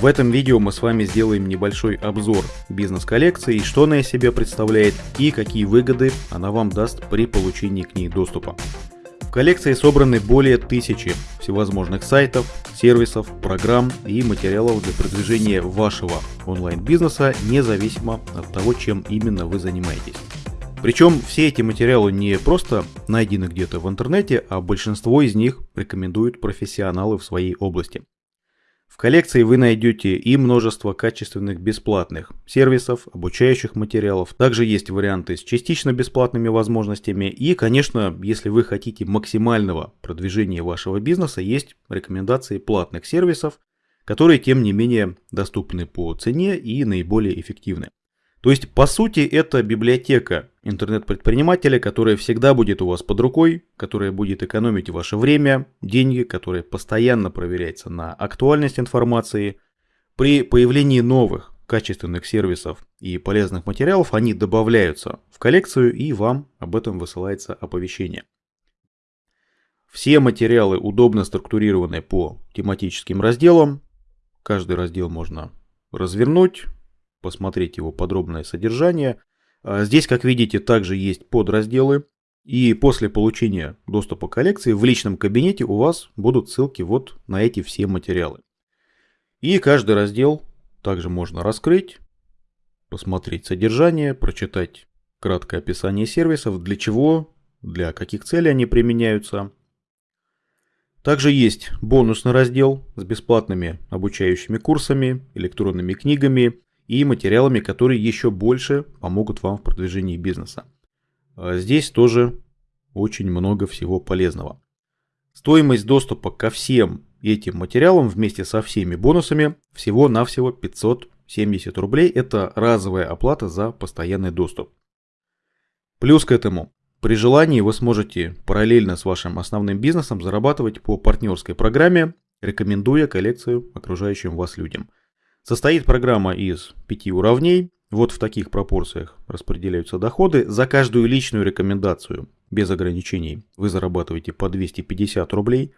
В этом видео мы с вами сделаем небольшой обзор бизнес-коллекции, что она из себя представляет и какие выгоды она вам даст при получении к ней доступа. В коллекции собраны более тысячи всевозможных сайтов, сервисов, программ и материалов для продвижения вашего онлайн-бизнеса, независимо от того, чем именно вы занимаетесь. Причем все эти материалы не просто найдены где-то в интернете, а большинство из них рекомендуют профессионалы в своей области – в коллекции вы найдете и множество качественных бесплатных сервисов, обучающих материалов. Также есть варианты с частично бесплатными возможностями. И, конечно, если вы хотите максимального продвижения вашего бизнеса, есть рекомендации платных сервисов, которые, тем не менее, доступны по цене и наиболее эффективны. То есть, по сути, это библиотека интернет-предпринимателя, которая всегда будет у вас под рукой, которая будет экономить ваше время, деньги, которая постоянно проверяется на актуальность информации. При появлении новых качественных сервисов и полезных материалов они добавляются в коллекцию и вам об этом высылается оповещение. Все материалы удобно структурированы по тематическим разделам. Каждый раздел можно развернуть, посмотреть его подробное содержание. А здесь, как видите, также есть подразделы. И после получения доступа к коллекции в личном кабинете у вас будут ссылки вот на эти все материалы. И каждый раздел также можно раскрыть, посмотреть содержание, прочитать краткое описание сервисов, для чего, для каких целей они применяются. Также есть бонусный раздел с бесплатными обучающими курсами, электронными книгами и материалами, которые еще больше помогут вам в продвижении бизнеса. А здесь тоже очень много всего полезного. Стоимость доступа ко всем этим материалам вместе со всеми бонусами всего-навсего 570 рублей. Это разовая оплата за постоянный доступ. Плюс к этому, при желании вы сможете параллельно с вашим основным бизнесом зарабатывать по партнерской программе, рекомендуя коллекцию окружающим вас людям – Состоит программа из пяти уровней. Вот в таких пропорциях распределяются доходы. За каждую личную рекомендацию, без ограничений, вы зарабатываете по 250 рублей.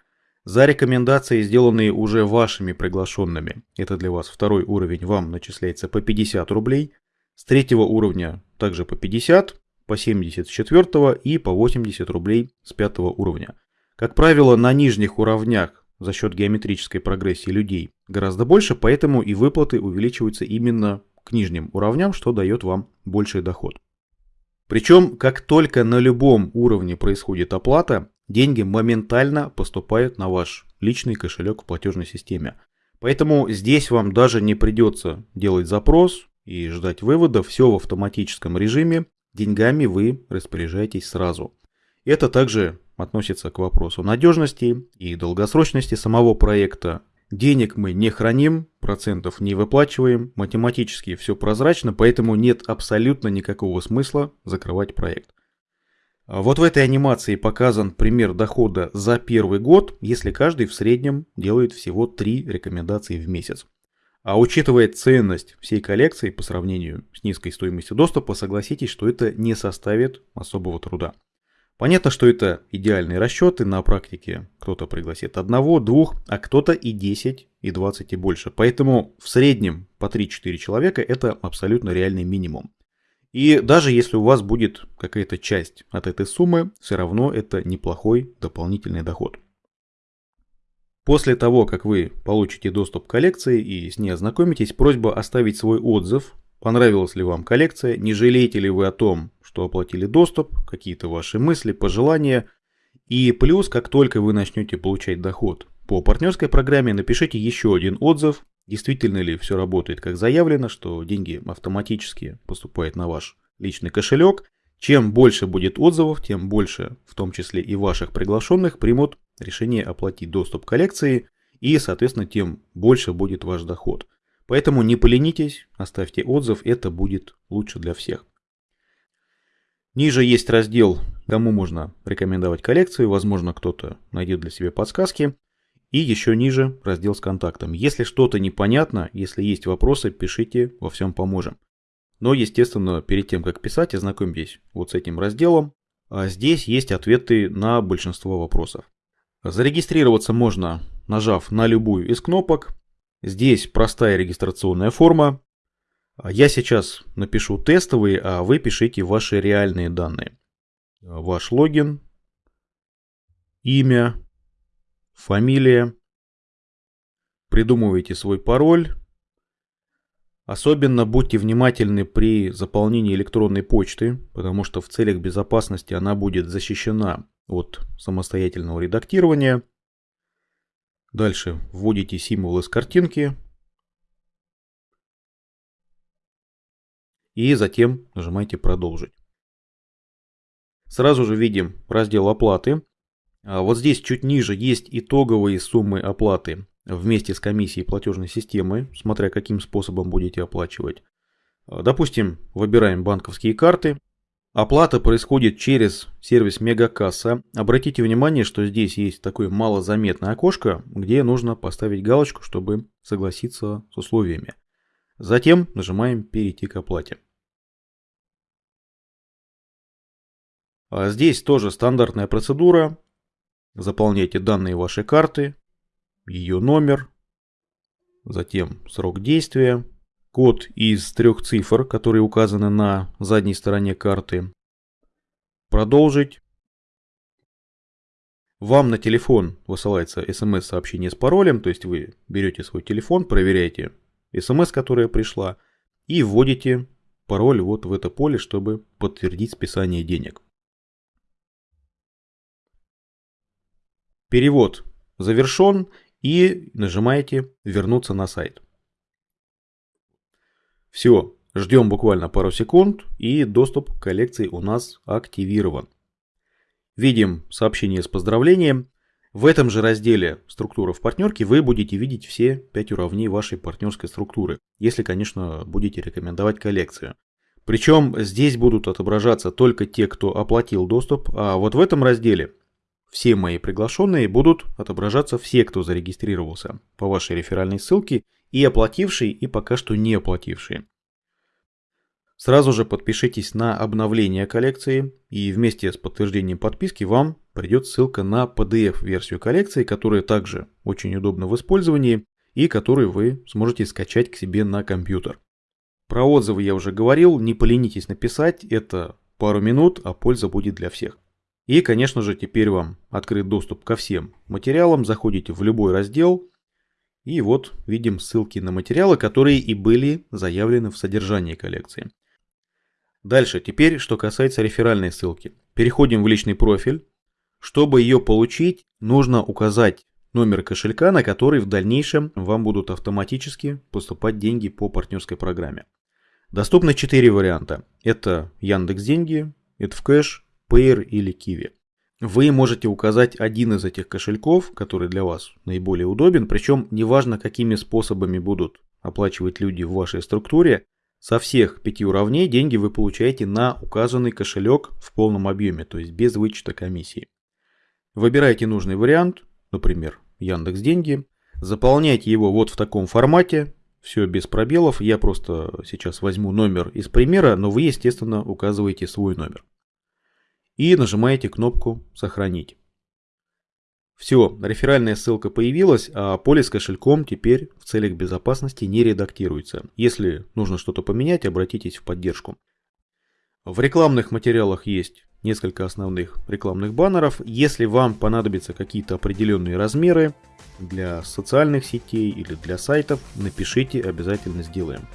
За рекомендации, сделанные уже вашими приглашенными, это для вас второй уровень, вам начисляется по 50 рублей. С третьего уровня также по 50, по 70 с четвертого и по 80 рублей с пятого уровня. Как правило, на нижних уровнях за счет геометрической прогрессии людей гораздо больше, поэтому и выплаты увеличиваются именно к нижним уровням, что дает вам больший доход. Причем, как только на любом уровне происходит оплата, деньги моментально поступают на ваш личный кошелек в платежной системе. Поэтому здесь вам даже не придется делать запрос и ждать вывода, все в автоматическом режиме, деньгами вы распоряжаетесь сразу. Это также относится к вопросу надежности и долгосрочности самого проекта. Денег мы не храним, процентов не выплачиваем, математически все прозрачно, поэтому нет абсолютно никакого смысла закрывать проект. Вот в этой анимации показан пример дохода за первый год, если каждый в среднем делает всего 3 рекомендации в месяц. А учитывая ценность всей коллекции по сравнению с низкой стоимостью доступа, согласитесь, что это не составит особого труда. Понятно, что это идеальные расчеты, на практике кто-то пригласит одного, двух, а кто-то и 10, и 20 и больше. Поэтому в среднем по 3-4 человека это абсолютно реальный минимум. И даже если у вас будет какая-то часть от этой суммы, все равно это неплохой дополнительный доход. После того, как вы получите доступ к коллекции и с ней ознакомитесь, просьба оставить свой отзыв Понравилась ли вам коллекция? Не жалеете ли вы о том, что оплатили доступ? Какие-то ваши мысли, пожелания? И плюс, как только вы начнете получать доход по партнерской программе, напишите еще один отзыв. Действительно ли все работает как заявлено, что деньги автоматически поступают на ваш личный кошелек. Чем больше будет отзывов, тем больше, в том числе и ваших приглашенных, примут решение оплатить доступ к коллекции и, соответственно, тем больше будет ваш доход. Поэтому не поленитесь, оставьте отзыв, это будет лучше для всех. Ниже есть раздел, кому можно рекомендовать коллекцию, возможно кто-то найдет для себя подсказки. И еще ниже раздел с контактом. Если что-то непонятно, если есть вопросы, пишите, во всем поможем. Но, естественно, перед тем, как писать, ознакомьтесь вот с этим разделом. А здесь есть ответы на большинство вопросов. Зарегистрироваться можно, нажав на любую из кнопок. Здесь простая регистрационная форма. Я сейчас напишу тестовые, а вы пишите ваши реальные данные. Ваш логин, имя, фамилия. Придумывайте свой пароль. Особенно будьте внимательны при заполнении электронной почты, потому что в целях безопасности она будет защищена от самостоятельного редактирования. Дальше вводите символ из картинки. И затем нажимаете «Продолжить». Сразу же видим раздел оплаты. А вот здесь чуть ниже есть итоговые суммы оплаты вместе с комиссией платежной системы, смотря каким способом будете оплачивать. Допустим, выбираем банковские карты. Оплата происходит через сервис Мегакасса. Обратите внимание, что здесь есть такое малозаметное окошко, где нужно поставить галочку, чтобы согласиться с условиями. Затем нажимаем «Перейти к оплате». Здесь тоже стандартная процедура. Заполняйте данные вашей карты, ее номер, затем срок действия, код из трех цифр, которые указаны на задней стороне карты. Продолжить. Вам на телефон высылается смс-сообщение с паролем, то есть вы берете свой телефон, проверяете смс, которая пришла, и вводите пароль вот в это поле, чтобы подтвердить списание денег. Перевод завершен и нажимаете «Вернуться на сайт». Все, ждем буквально пару секунд и доступ к коллекции у нас активирован. Видим сообщение с поздравлением. В этом же разделе «Структура в партнерке» вы будете видеть все 5 уровней вашей партнерской структуры, если, конечно, будете рекомендовать коллекцию. Причем здесь будут отображаться только те, кто оплатил доступ, а вот в этом разделе все мои приглашенные будут отображаться все, кто зарегистрировался по вашей реферальной ссылке, и оплатившие, и пока что не оплатившие. Сразу же подпишитесь на обновление коллекции, и вместе с подтверждением подписки вам придет ссылка на PDF-версию коллекции, которая также очень удобна в использовании и которую вы сможете скачать к себе на компьютер. Про отзывы я уже говорил, не поленитесь написать, это пару минут, а польза будет для всех. И, конечно же, теперь вам открыт доступ ко всем материалам. Заходите в любой раздел. И вот видим ссылки на материалы, которые и были заявлены в содержании коллекции. Дальше, теперь, что касается реферальной ссылки. Переходим в личный профиль. Чтобы ее получить, нужно указать номер кошелька, на который в дальнейшем вам будут автоматически поступать деньги по партнерской программе. Доступны 4 варианта. Это Яндекс Деньги, это в кэш, Payer или Kiwi. Вы можете указать один из этих кошельков, который для вас наиболее удобен, причем неважно какими способами будут оплачивать люди в вашей структуре, со всех пяти уровней деньги вы получаете на указанный кошелек в полном объеме, то есть без вычета комиссии. Выбирайте нужный вариант, например, Яндекс Деньги, заполняйте его вот в таком формате, все без пробелов, я просто сейчас возьму номер из примера, но вы, естественно, указываете свой номер и нажимаете кнопку «Сохранить». Все, реферальная ссылка появилась, а поле с кошельком теперь в целях безопасности не редактируется. Если нужно что-то поменять, обратитесь в поддержку. В рекламных материалах есть несколько основных рекламных баннеров. Если вам понадобятся какие-то определенные размеры для социальных сетей или для сайтов, напишите, обязательно сделаем.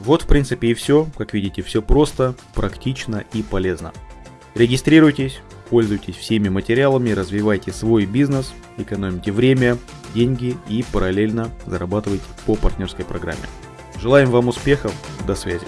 Вот в принципе и все. Как видите, все просто, практично и полезно. Регистрируйтесь, пользуйтесь всеми материалами, развивайте свой бизнес, экономите время, деньги и параллельно зарабатывайте по партнерской программе. Желаем вам успехов, до связи.